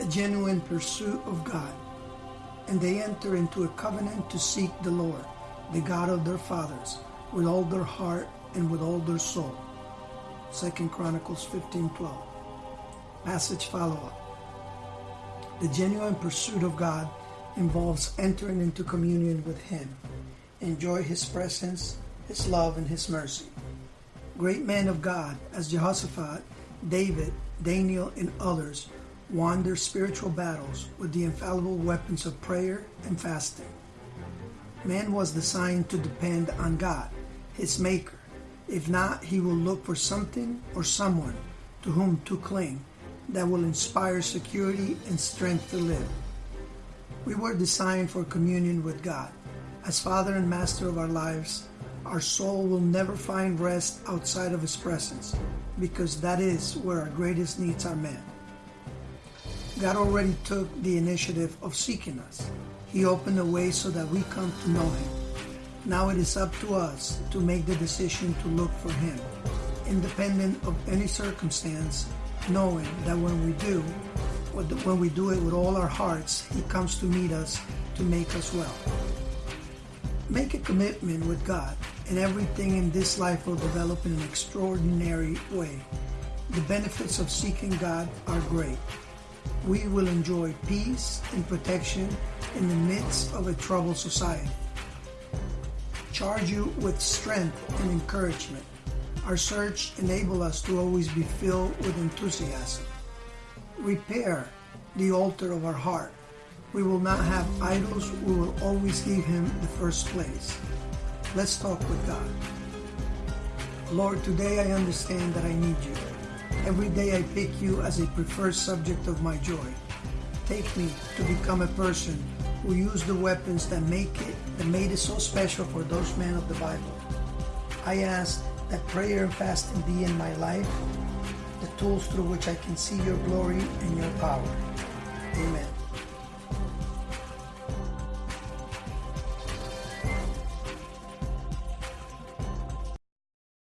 a genuine pursuit of God, and they enter into a covenant to seek the Lord, the God of their fathers, with all their heart and with all their soul. 2 Chronicles 15:12. Passage follow-up. The genuine pursuit of God involves entering into communion with Him, enjoy His presence, His love, and His mercy. Great men of God, as Jehoshaphat, David, Daniel, and others, won their spiritual battles with the infallible weapons of prayer and fasting. Man was designed to depend on God, his Maker. If not, he will look for something or someone to whom to cling that will inspire security and strength to live. We were designed for communion with God. As Father and Master of our lives, our soul will never find rest outside of His presence because that is where our greatest needs are met. God already took the initiative of seeking us. He opened the way so that we come to know Him. Now it is up to us to make the decision to look for Him, independent of any circumstance, knowing that when we do, when we do it with all our hearts, He comes to meet us to make us well. Make a commitment with God, and everything in this life will develop in an extraordinary way. The benefits of seeking God are great. We will enjoy peace and protection in the midst of a troubled society. Charge you with strength and encouragement. Our search enable us to always be filled with enthusiasm. Repair the altar of our heart. We will not have idols. We will always give Him the first place. Let's talk with God. Lord, today I understand that I need you. Every day I pick you as a preferred subject of my joy. Take me to become a person who used the weapons that make it that made it so special for those men of the Bible. I ask that prayer and fasting be in my life, the tools through which I can see your glory and your power. Amen.